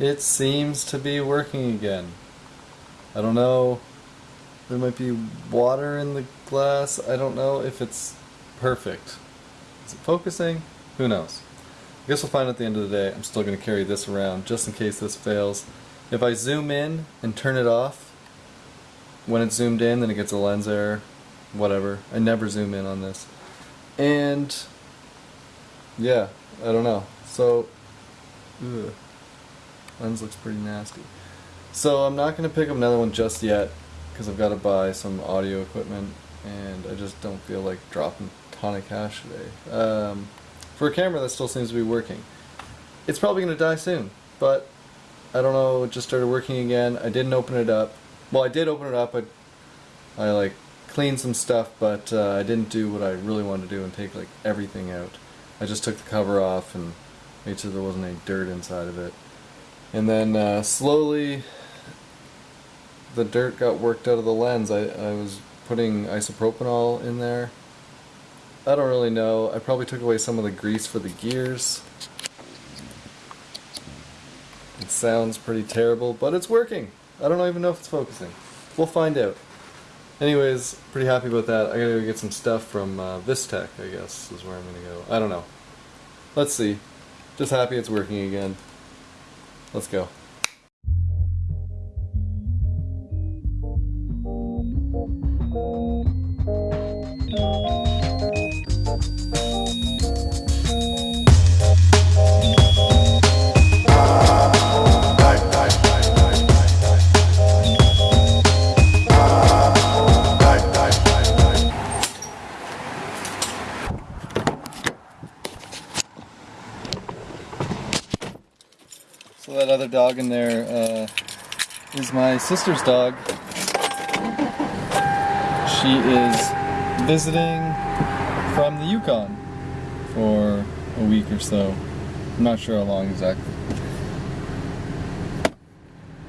It seems to be working again. I don't know. There might be water in the glass. I don't know if it's perfect. Is it focusing? Who knows? I guess we'll find at the end of the day. I'm still going to carry this around just in case this fails. If I zoom in and turn it off, when it's zoomed in, then it gets a lens error. Whatever. I never zoom in on this. And yeah, I don't know. So, ugh, lens looks pretty nasty. So I'm not going to pick up another one just yet because I've got to buy some audio equipment and I just don't feel like dropping a ton of cash today. Um, for a camera that still seems to be working. It's probably going to die soon, but I don't know, it just started working again. I didn't open it up. Well, I did open it up. I, I like cleaned some stuff, but uh, I didn't do what I really wanted to do and take like everything out. I just took the cover off and made sure there wasn't any dirt inside of it. And then uh, slowly the dirt got worked out of the lens. I, I was putting isopropanol in there. I don't really know. I probably took away some of the grease for the gears. It sounds pretty terrible, but it's working. I don't even know if it's focusing. We'll find out. Anyways, pretty happy about that. I gotta go get some stuff from uh, Vistek, I guess, is where I'm gonna go. I don't know. Let's see. Just happy it's working again. Let's go. Other dog in there uh, is my sister's dog. She is visiting from the Yukon for a week or so. I'm not sure how long exactly.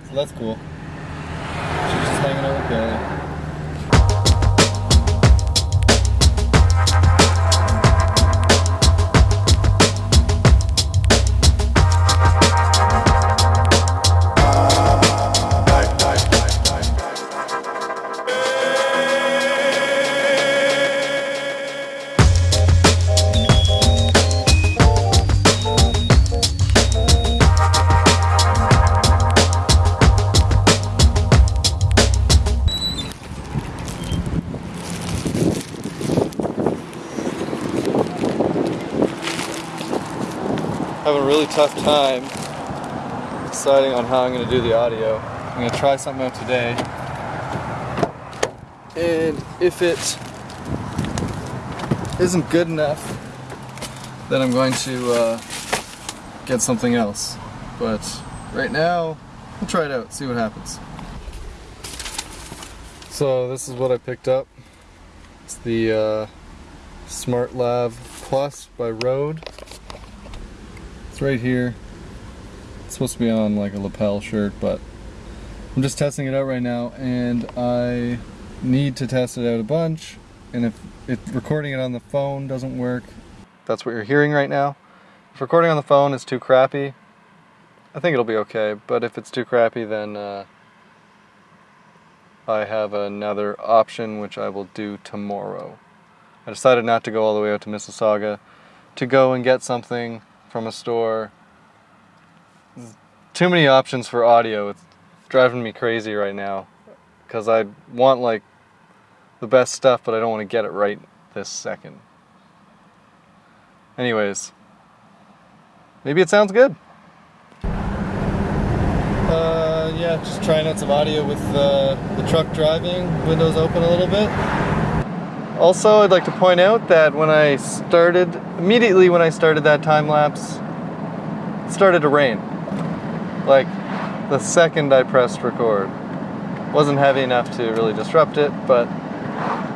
So that's cool. She's just hanging out with. Having a really tough time deciding on how I'm going to do the audio. I'm going to try something out today. And if it isn't good enough, then I'm going to uh, get something else. But right now, we'll try it out, see what happens. So this is what I picked up. It's the uh, Smart Lav Plus by Rode right here. It's supposed to be on like a lapel shirt, but I'm just testing it out right now and I need to test it out a bunch. And if, if recording it on the phone doesn't work, that's what you're hearing right now. If recording on the phone is too crappy, I think it'll be okay. But if it's too crappy, then uh, I have another option, which I will do tomorrow. I decided not to go all the way out to Mississauga to go and get something from a store. Too many options for audio. It's driving me crazy right now because I want like the best stuff, but I don't want to get it right this second. Anyways, maybe it sounds good. Uh, yeah, just trying out some audio with uh, the truck driving, windows open a little bit. Also, I'd like to point out that when I started, immediately when I started that time lapse, it started to rain. Like the second I pressed record. Wasn't heavy enough to really disrupt it, but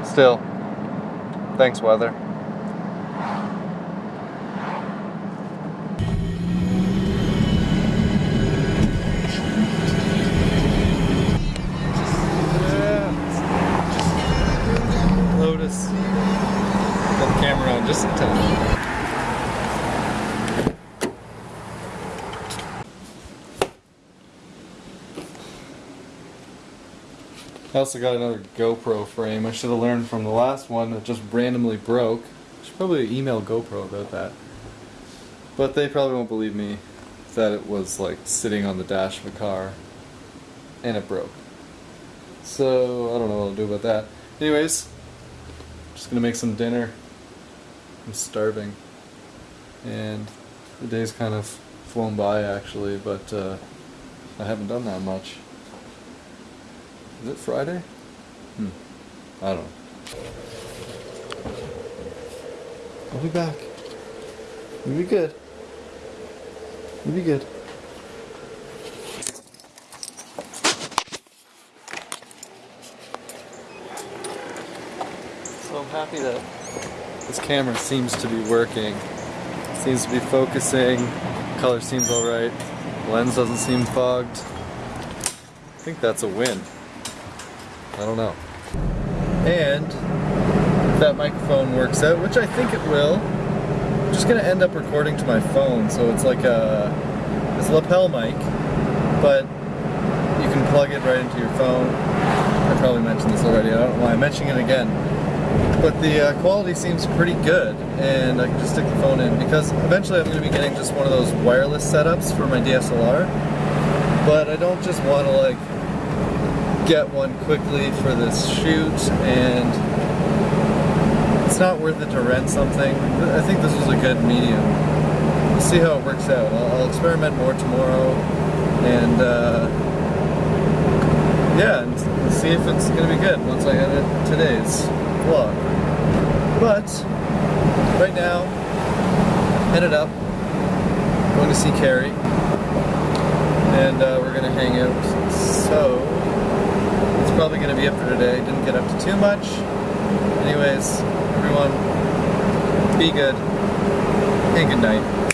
still, thanks weather. I also got another GoPro frame. I should have learned from the last one that just randomly broke. I should probably email GoPro about that. But they probably won't believe me that it was like sitting on the dash of a car and it broke. So I don't know what I'll do about that. Anyways, just gonna make some dinner. I'm starving. And the day's kind of flown by actually, but uh, I haven't done that much. Is it Friday? Hmm. I don't know. I'll be back. You'll be good. You'll be good. So I'm happy that this camera seems to be working. Seems to be focusing. Color seems alright. Lens doesn't seem fogged. I think that's a win. I don't know. And if that microphone works out, which I think it will, I'm just gonna end up recording to my phone, so it's like a it's a lapel mic, but you can plug it right into your phone. I probably mentioned this already. I don't know why I'm mentioning it again. But the uh, quality seems pretty good, and I can just stick the phone in because eventually I'm going to be getting just one of those wireless setups for my DSLR. But I don't just want to like get one quickly for this shoot and it's not worth it to rent something. I think this was a good medium. We'll see how it works out. I'll, I'll experiment more tomorrow and uh, yeah, and see if it's going to be good once I edit today's vlog. But right now, headed up, going to see Carrie and uh, we're going to hang out. So probably going to be it for today. Didn't get up to too much. Anyways, everyone, be good and good night.